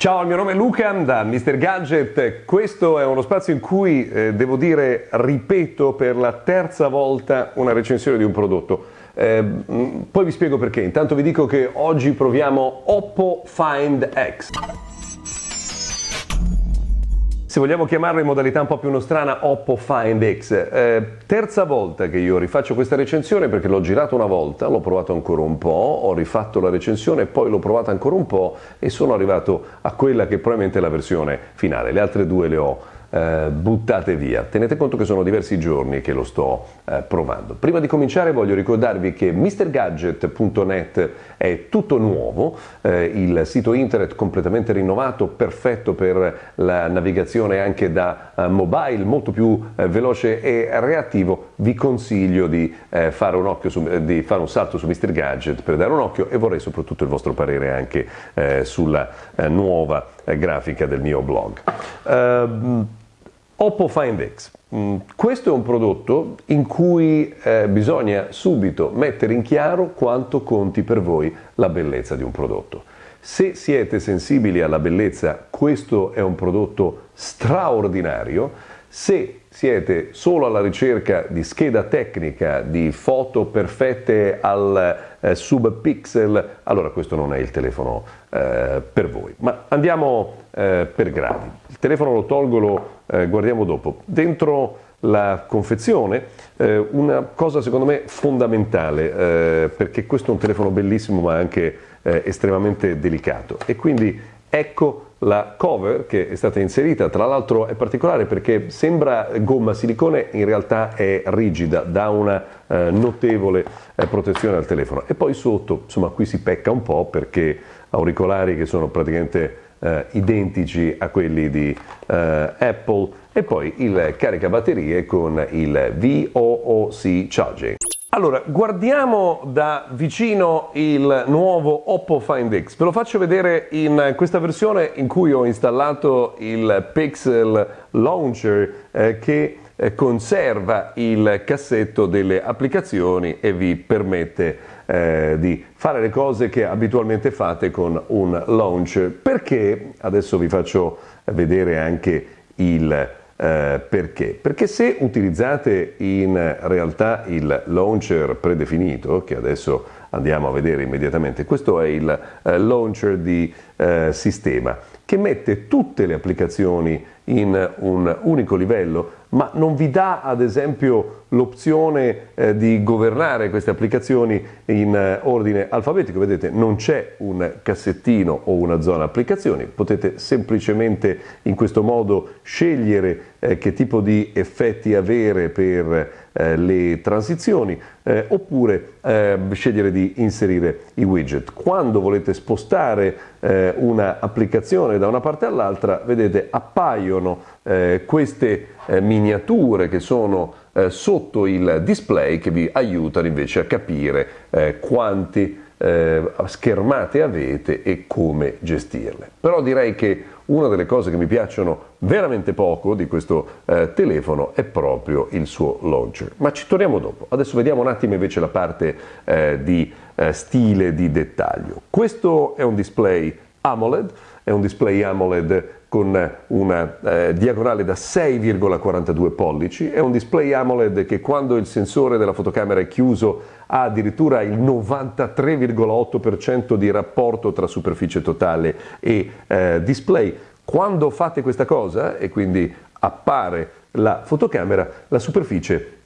Ciao, il mio nome è Luca da Mr. Gadget. Questo è uno spazio in cui eh, devo dire, ripeto per la terza volta una recensione di un prodotto. Eh, poi vi spiego perché. Intanto vi dico che oggi proviamo Oppo Find X se vogliamo chiamarlo in modalità un po' più nostrana, Oppo Find X. Eh, terza volta che io rifaccio questa recensione perché l'ho girato una volta, l'ho provato ancora un po', ho rifatto la recensione, poi l'ho provata ancora un po' e sono arrivato a quella che probabilmente è la versione finale. Le altre due le ho eh, buttate via. Tenete conto che sono diversi giorni che lo sto eh, provando. Prima di cominciare voglio ricordarvi che MrGadget.net è tutto nuovo, eh, il sito internet completamente rinnovato, perfetto per la navigazione anche da eh, mobile, molto più eh, veloce e reattivo. Vi consiglio di, eh, fare un su, di, fare un salto su Mr. Gadget per dare un occhio e vorrei soprattutto il vostro parere anche sulla nuova grafica del mio blog. Oppo Find X. Mm, questo è un prodotto in cui eh, bisogna subito mettere in chiaro quanto conti per voi la bellezza di un prodotto. Se siete sensibili alla bellezza, questo è un prodotto straordinario. Se siete solo alla ricerca di scheda tecnica, di foto perfette al eh, subpixel, allora questo non è il telefono eh, per voi. Ma andiamo eh, per gradi. Il telefono lo tolgo, lo eh, guardiamo dopo. Dentro la confezione, eh, una cosa secondo me fondamentale, eh, perché questo è un telefono bellissimo ma anche eh, estremamente delicato. E quindi ecco la cover che è stata inserita, tra l'altro è particolare perché sembra gomma silicone, in realtà è rigida, dà una eh, notevole eh, protezione al telefono. E poi sotto, insomma qui si pecca un po' perché auricolari che sono praticamente eh, identici a quelli di eh, Apple e poi il caricabatterie con il VOOC Charging. Allora, guardiamo da vicino il nuovo Oppo Find X. Ve lo faccio vedere in questa versione in cui ho installato il Pixel Launcher eh, che eh, conserva il cassetto delle applicazioni e vi permette eh, di fare le cose che abitualmente fate con un launcher. Perché? Adesso vi faccio vedere anche il eh, perché? Perché se utilizzate in realtà il launcher predefinito, che adesso andiamo a vedere immediatamente, questo è il eh, launcher di eh, sistema che mette tutte le applicazioni in un unico livello, ma non vi dà ad esempio l'opzione eh, di governare queste applicazioni in eh, ordine alfabetico. Vedete, non c'è un cassettino o una zona applicazioni, potete semplicemente in questo modo scegliere eh, che tipo di effetti avere per eh, le transizioni eh, oppure eh, scegliere di inserire i widget. Quando volete spostare un'applicazione da una parte all'altra, vedete, appaiono eh, queste eh, miniature che sono sotto il display che vi aiutano invece a capire quanti schermate avete e come gestirle. Però direi che una delle cose che mi piacciono veramente poco di questo eh, telefono è proprio il suo launcher. Ma ci torniamo dopo. Adesso vediamo un attimo invece la parte eh, di eh, stile, di dettaglio. Questo è un display AMOLED, è un display AMOLED con una eh, diagonale da 6,42 pollici, è un display AMOLED che quando il sensore della fotocamera è chiuso ha addirittura il 93,8% di rapporto tra superficie totale e eh, display. Quando fate questa cosa e quindi appare la fotocamera, la superficie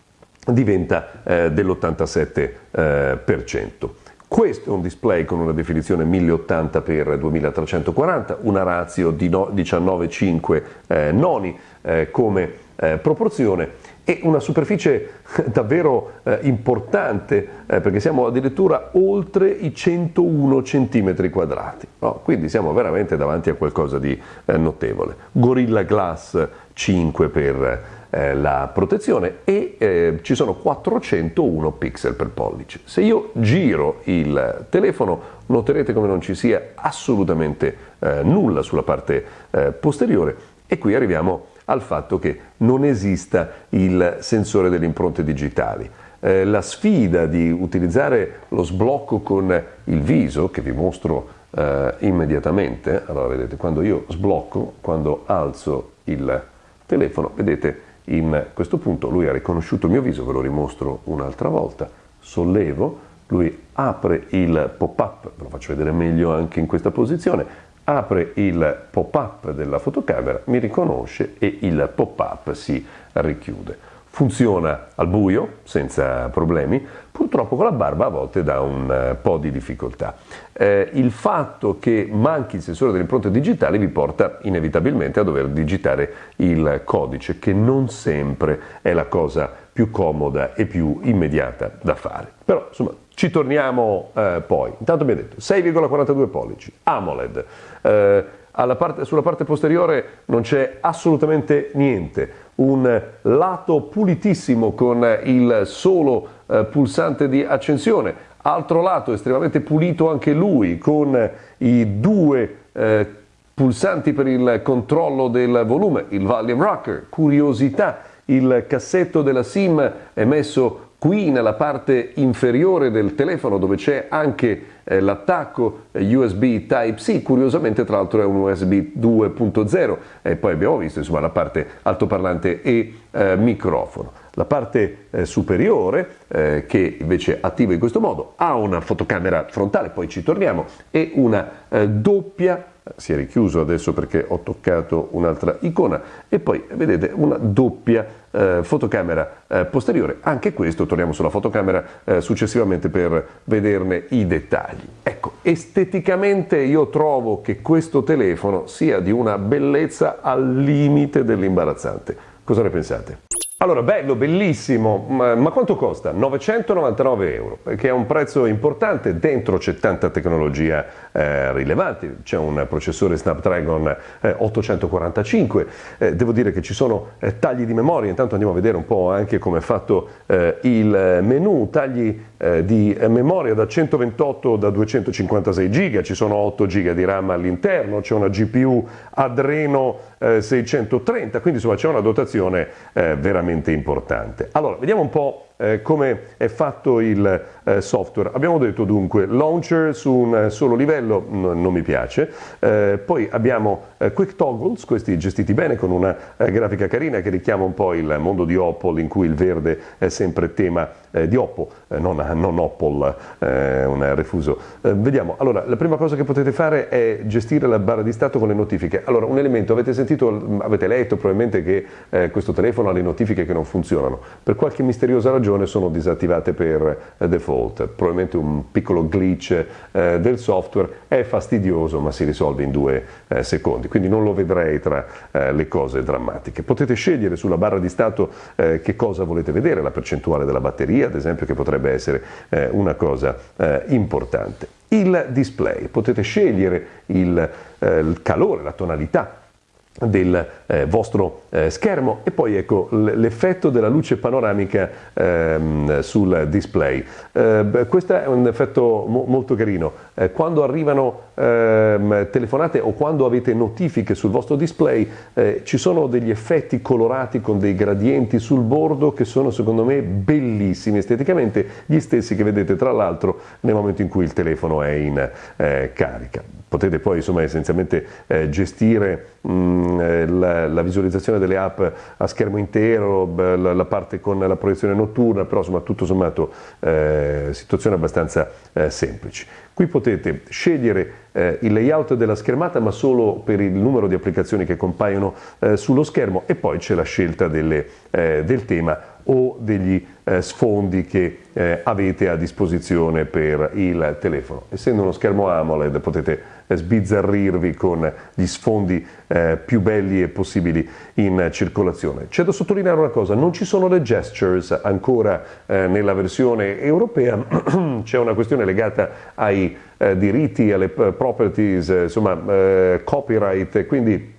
diventa eh, dell'87%. Questo è un display con una definizione 1080x2340, una ratio di no, 19,5 eh, noni eh, come eh, proporzione e una superficie davvero eh, importante eh, perché siamo addirittura oltre i 101 cm quadrati. No? Quindi siamo veramente davanti a qualcosa di eh, notevole. Gorilla Glass 5 per eh, la protezione e eh, ci sono 401 pixel per pollice. Se io giro il telefono noterete come non ci sia assolutamente eh, nulla sulla parte posteriore e qui arriviamo al fatto che non esista il sensore delle impronte digitali. Eh, la sfida di utilizzare lo sblocco con il viso, che vi mostro eh, immediatamente. Allora vedete, quando io sblocco, quando alzo il telefono, vedete in questo punto lui ha riconosciuto il mio viso, ve lo rimostro un'altra volta, sollevo, lui apre il pop-up, ve lo faccio vedere meglio anche in questa posizione, apre il pop-up della fotocamera, mi riconosce e il pop-up si richiude funziona al buio senza problemi, purtroppo con la barba a volte dà un eh, po' di difficoltà. Eh, il fatto che manchi il sensore delle impronte digitali vi porta inevitabilmente a dover digitare il codice, che non sempre è la cosa più comoda e più immediata da fare. Però insomma ci torniamo eh, poi. Intanto abbiamo detto 6,42 pollici, AMOLED. Eh, parte, sulla parte posteriore non c'è assolutamente niente. Un lato pulitissimo con il solo eh, pulsante di accensione, altro lato estremamente pulito anche lui con i due eh, pulsanti per il controllo del volume, il volume rocker, curiosità, il cassetto della SIM è messo qui nella parte inferiore del telefono dove c'è anche eh, l'attacco eh, USB Type-C, curiosamente tra l'altro è un USB 2.0 e poi abbiamo visto insomma la parte altoparlante e eh, microfono. La parte eh, superiore, eh, che invece attiva in questo modo, ha una fotocamera frontale, poi ci torniamo, e una eh, doppia si è richiuso adesso perché ho toccato un'altra icona. E poi vedete una doppia eh, fotocamera eh, posteriore. Anche questo torniamo sulla fotocamera eh, successivamente per vederne i dettagli. Ecco esteticamente io trovo che questo telefono sia di una bellezza al limite dell'imbarazzante. Cosa ne pensate? Allora, bello, bellissimo, ma, ma, quanto costa? 999 euro, che è un prezzo importante, dentro c'è tanta tecnologia eh, rilevante, c'è un processore Snapdragon eh, 845, eh, devo dire che ci sono eh, tagli di memoria, intanto andiamo a vedere un po' anche come è fatto eh, il menu, tagli eh, di memoria da 128 da 256 giga, ci sono 8 giga di RAM all'interno, c'è una GPU Adreno 630, quindi insomma c'è una dotazione veramente veramente importante. Allora, vediamo un po' eh, come è fatto il eh, software. Abbiamo detto dunque launcher su un solo livello non mi piace, eh, poi abbiamo eh, quick toggles, questi gestiti bene con una eh, grafica carina che richiama un po' il mondo di Opel in cui il verde è sempre tema eh, di Oppo, non, non Opel, un refuso. vediamo, allora la prima cosa che potete fare è gestire la barra di stato con le notifiche. Allora un elemento, avete sentito, avete letto probabilmente che questo telefono ha le notifiche che non funzionano, per qualche misteriosa ragione ragione sono disattivate per eh, default, probabilmente un piccolo glitch eh, del software, è fastidioso ma si risolve in due eh, secondi, quindi non lo vedrei tra le cose drammatiche. Potete scegliere sulla barra di stato che cosa volete vedere, la percentuale della batteria ad esempio che potrebbe essere una cosa importante. Il display, potete scegliere il, il calore, la tonalità del eh, vostro eh, schermo e poi ecco l'effetto della luce panoramica ehm, sul display. Eh, questo è un effetto mo molto carino. Eh, quando arrivano ehm, telefonate o quando avete notifiche sul vostro display eh, ci sono degli effetti colorati con dei gradienti sul bordo che sono secondo me bellissimi esteticamente, gli stessi che vedete tra l'altro nel momento in cui il telefono è in eh, carica potete poi insomma, essenzialmente eh, gestire mh, mm, eh, la, la, visualizzazione delle app a schermo intero, la, la, parte con la proiezione notturna, però insomma tutto sommato eh, situazioni abbastanza eh, semplici. Qui potete scegliere eh, il layout della schermata ma solo per il numero di applicazioni che compaiono eh, sullo schermo e poi c'è la scelta delle, del tema o degli eh, sfondi che eh, avete a disposizione per il telefono. Essendo uno schermo AMOLED potete eh, sbizzarrirvi con gli sfondi eh, più belli e possibili in circolazione. C'è da sottolineare una cosa, non ci sono le gestures ancora eh, nella versione europea, c'è una questione legata ai eh, diritti, alle properties, insomma copyright, quindi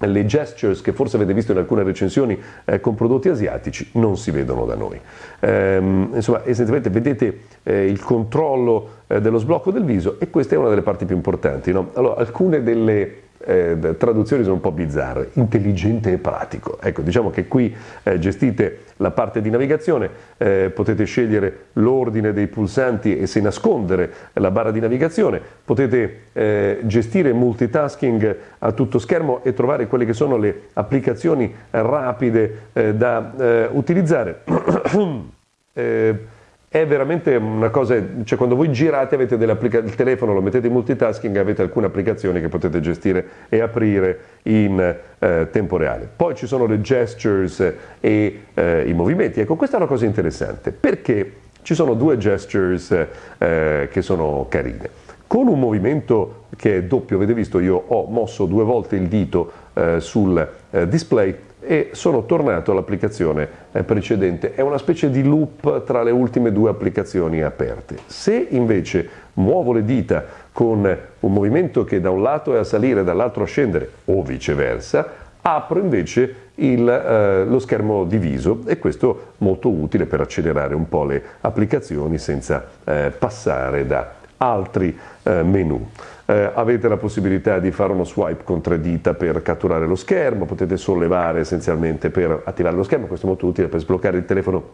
le gestures che forse avete visto in alcune recensioni eh, con prodotti asiatici non si vedono da noi. Ehm, insomma, essenzialmente vedete eh, il controllo eh, dello sblocco del viso e questa è una delle parti più importanti. No? Allora, alcune delle eh, traduzioni sono un po' bizzarre, intelligente e pratico. Ecco, diciamo che qui eh, gestite la parte di navigazione, eh, potete scegliere l'ordine dei pulsanti e se nascondere la barra di navigazione, potete eh, gestire multitasking a tutto schermo e trovare quelle che sono le applicazioni rapide eh, da eh, utilizzare. È veramente una cosa, cioè quando voi girate avete il telefono, lo mettete in multitasking, avete alcune applicazioni che potete gestire e aprire in eh, tempo reale. Poi ci sono le gestures e eh, i movimenti. Ecco, questa è una cosa interessante perché ci sono due gestures eh, che sono carine. Con un movimento che è doppio, avete visto, io ho mosso due volte il dito eh, sul eh, display e sono tornato all'applicazione eh, precedente. È una specie di loop tra le ultime due applicazioni aperte. Se invece muovo le dita con un movimento che da un lato è a salire e dall'altro a scendere o viceversa, apro invece il, eh, lo schermo diviso e questo molto utile per accelerare un po' le applicazioni senza eh, passare da altri eh, menu. Eh, avete la possibilità di fare uno swipe con tre dita per catturare lo schermo, potete sollevare essenzialmente per attivare lo schermo, questo è molto utile per sbloccare il telefono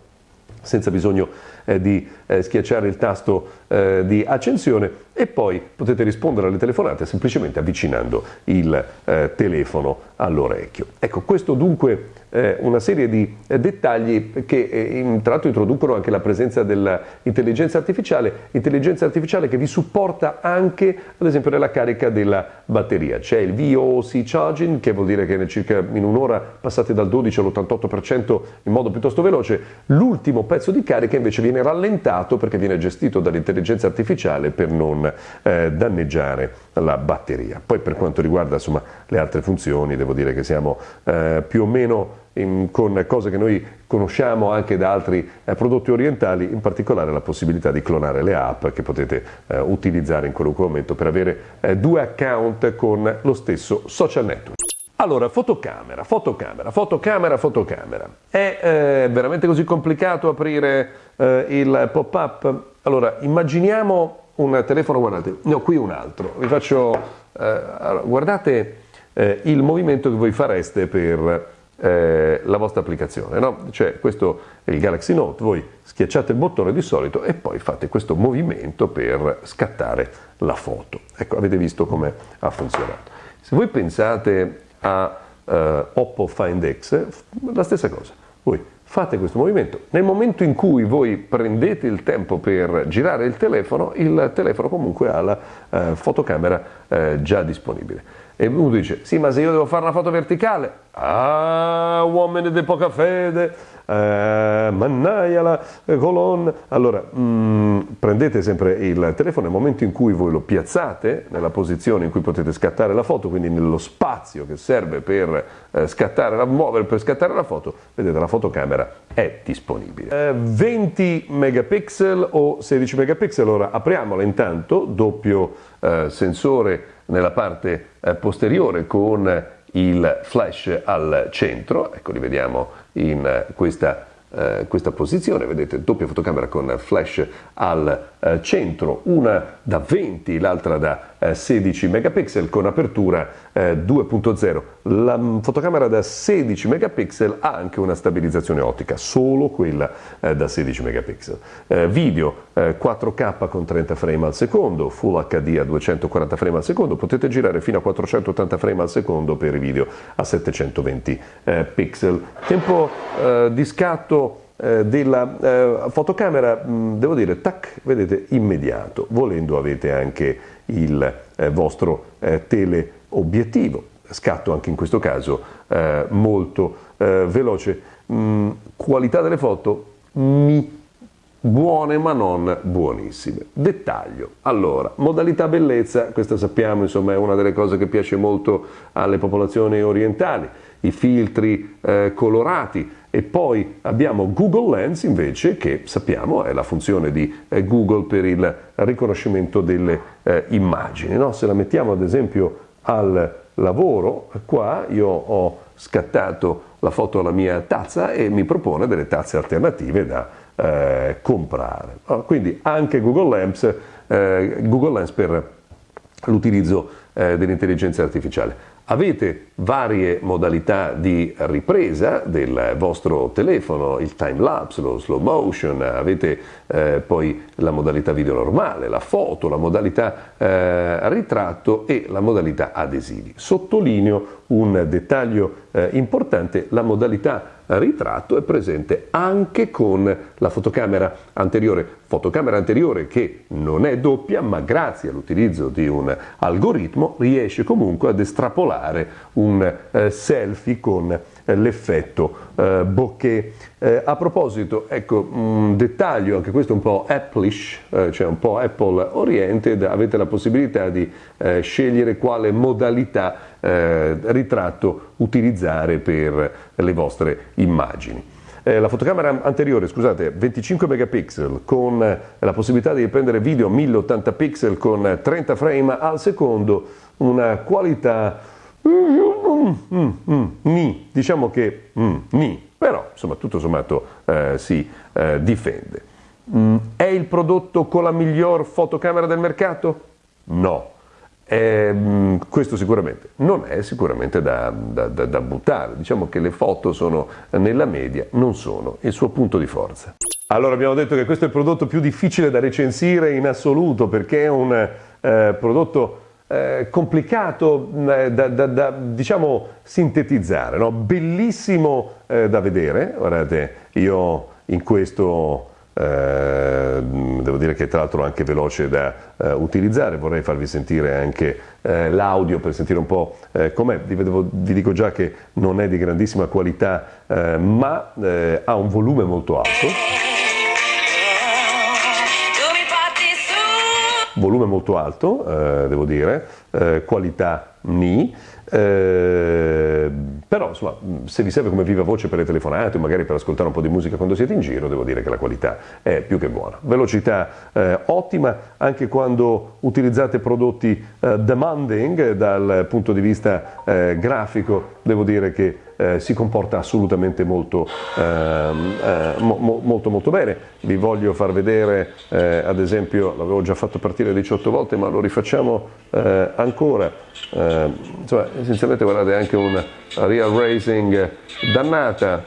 senza bisogno eh, di eh, schiacciare il tasto eh, di accensione e poi potete rispondere alle telefonate semplicemente avvicinando il eh, telefono all'orecchio. Ecco, questo dunque eh, una serie di eh, dettagli che tra l'altro introducono anche la presenza dell'intelligenza artificiale, intelligenza artificiale che vi supporta anche ad esempio nella carica della batteria. C'è il VOC charging che vuol dire che circa in un'ora passate dal 12 all'88% in modo piuttosto veloce, l'ultimo pezzo di carica invece viene rallentato perché viene gestito dall'intelligenza artificiale per non eh, danneggiare la batteria. Poi per quanto riguarda insomma, le altre funzioni devo dire che siamo eh, più o meno in, con cose che noi conosciamo anche da altri eh, prodotti orientali, in particolare la possibilità di clonare le app che potete eh, utilizzare in qualunque momento per avere eh, due account con lo stesso social network. Allora, fotocamera, fotocamera, fotocamera, fotocamera. È eh, veramente così complicato aprire eh, il pop-up? Allora, immaginiamo un telefono, guardate, no, qui un altro. Vi faccio, eh, guardate eh, il movimento che voi fareste per eh, la vostra applicazione, no? Cioè, questo è il Galaxy Note, voi schiacciate il bottone di solito e poi fate questo movimento per scattare la foto. Ecco, avete visto come ha funzionato. Se voi pensate a uh, Oppo Find X, la stessa cosa. Voi fate questo movimento. Nel momento in cui voi prendete il tempo per girare il telefono, il telefono comunque ha la uh, fotocamera uh, già disponibile. E uno dice, sì, ma se io devo fare una foto verticale, ah, uomini di poca fede, eh, mannaia la colonna. Allora, mh, mm, prendete sempre il telefono nel momento in cui voi lo piazzate nella posizione in cui potete scattare la foto, quindi nello spazio che serve per eh, scattare la, muovere per scattare la foto, vedete la fotocamera è disponibile. Eh, 20 megapixel o 16 megapixel, ora apriamola intanto, doppio eh, sensore nella parte eh, posteriore con il flash al centro, ecco li vediamo in eh, questa, eh, questa posizione, vedete doppia fotocamera con flash al eh, centro, una da 20, l'altra da 16 eh, megapixel con apertura 2.0. Eh, La fotocamera da 16 megapixel ha anche una stabilizzazione ottica, solo quella da 16 megapixel. Video 4K con 30 frame al secondo, Full HD a 240 frame al secondo, potete girare fino a 480 frame al secondo per i video a 720 pixel. Tempo di scatto eh, della eh, fotocamera, mm, devo dire, tac, vedete, immediato. Volendo avete anche il eh, vostro eh, teleobiettivo, scatto anche in questo caso eh, molto eh, veloce. Mm, qualità delle foto mi buone ma non buonissime. Dettaglio. Allora, modalità bellezza, questa sappiamo, insomma, è una delle cose che piace molto alle popolazioni orientali, i filtri eh, colorati e poi abbiamo Google Lens invece che sappiamo è la funzione di eh, Google per il riconoscimento delle eh, immagini. No? Se la mettiamo ad esempio al lavoro, qua io ho scattato la foto alla mia tazza e mi propone delle tazze alternative da eh, comprare. No? Quindi anche Google Lens, eh, Google Lens per l'utilizzo eh, dell'intelligenza artificiale. Avete varie modalità di ripresa del vostro telefono, il time lapse, lo slow motion, avete eh, poi la modalità video normale, la foto, la modalità eh, ritratto e la modalità adesivi. Sottolineo un dettaglio eh, importante, la modalità ritratto è presente anche con la fotocamera anteriore, fotocamera anteriore che non è doppia ma grazie all'utilizzo di un algoritmo riesce comunque ad estrapolare un eh, selfie con eh, l'effetto eh, bokeh. Eh, a proposito, ecco un dettaglio, anche questo un po' Appleish, eh, cioè un po' Apple oriented, avete la possibilità di scegliere quale modalità ritratto utilizzare per le vostre immagini. Eh, la fotocamera anteriore, scusate, 25 megapixel con la possibilità di riprendere video 1080 pixel con 30 frame al secondo, una qualità Mm, mm, mm, ni, diciamo che mm, ni, però insomma tutto sommato eh, si eh, difende. Mm, è il prodotto con la miglior fotocamera del mercato? No. Eh, questo sicuramente non è sicuramente da, da, da, da, buttare, diciamo che le foto sono nella media, non sono il suo punto di forza. Allora abbiamo detto che questo è il prodotto più difficile da recensire in assoluto perché è un eh, prodotto eh, complicato eh, da, da, da, diciamo sintetizzare, no? bellissimo eh, da vedere, guardate io in questo devo dire che tra l'altro anche veloce da eh, utilizzare, vorrei farvi sentire anche l'audio per sentire un po' com'è, vi, vi, dico già che non è di grandissima qualità ma ha un volume molto alto. volume molto alto, eh, devo dire, eh, qualità eh, però insomma, se vi serve come viva voce per le telefonate o magari per ascoltare un po' di musica quando siete in giro, devo dire che la qualità è più che buona. Velocità eh, ottima anche quando utilizzate prodotti eh, demanding dal punto di vista eh, grafico, devo dire che eh, si comporta assolutamente molto, ehm, eh, mo, molto, molto bene. Vi voglio far vedere, eh, ad esempio, l'avevo già fatto partire 18 volte, ma lo rifacciamo eh, ancora. Insomma, essenzialmente guardate anche un real racing dannata.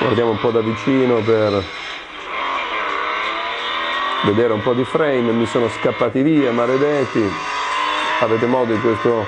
Guardiamo un po' da vicino per vedere un po' di frame, mi sono scappati via, maledetti. Avete modo in questo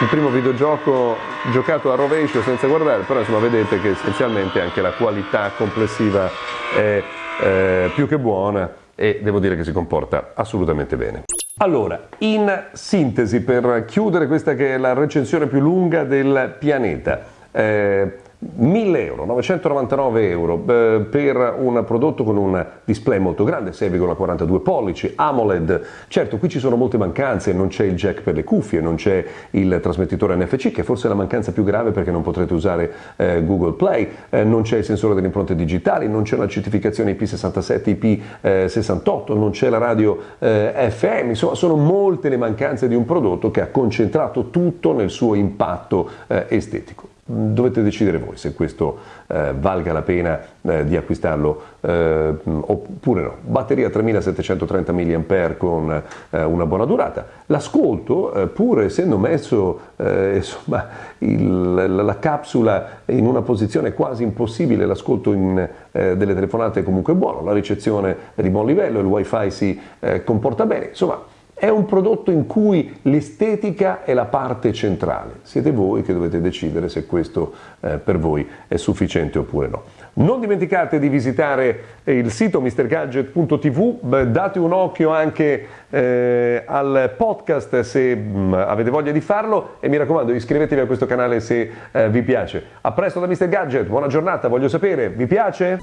il primo videogioco giocato a rovescio senza guardare, però insomma vedete che essenzialmente anche la qualità complessiva è eh, più che buona e devo dire che si comporta assolutamente bene. Allora, in sintesi, per chiudere questa che è la recensione più lunga del pianeta, eh, 1000 euro, 999 euro eh, per un prodotto con un display molto grande, 6,42 pollici, AMOLED. Certo, qui ci sono molte mancanze, non c'è il jack per le cuffie, non c'è il trasmettitore NFC, che forse è la mancanza più grave perché non potrete usare eh, Google Play, eh, non c'è il sensore delle impronte digitali, non c'è la certificazione IP67, IP68, non c'è la radio eh, FM, insomma sono molte le mancanze di un prodotto che ha concentrato tutto nel suo impatto eh, estetico. Dovete decidere voi se questo eh, valga la pena eh, di acquistarlo eh, oppure no. Batteria 3730 mAh con eh, una buona durata. L'ascolto, eh, pur essendo messo eh, insomma, il, la capsula in una posizione quasi impossibile, l'ascolto delle telefonate è comunque buono, la ricezione è di buon livello, il wifi si comporta bene, insomma è un prodotto in cui l'estetica è la parte centrale. Siete voi che dovete decidere se questo eh, per voi è sufficiente oppure no. Non dimenticate di visitare il sito mrgadget.tv, date un occhio anche eh, al podcast se mh, mm, avete voglia di farlo e mi raccomando iscrivetevi a questo canale se eh, vi piace. A presto da Mr. Gadget, buona giornata, voglio sapere, vi piace?